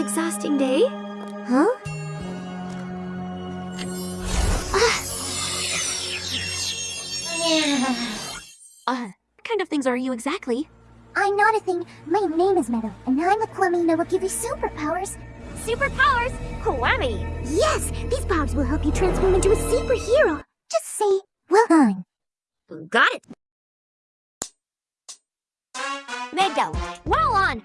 exhausting day. Huh? Uh, what kind of things are you exactly? I'm not a thing. My name is Meadow, and I'm a Kwami that will give you superpowers. Superpowers? Kwami? Yes, these powers will help you transform into a superhero. Just say, well done. Got it! Meadow, well on!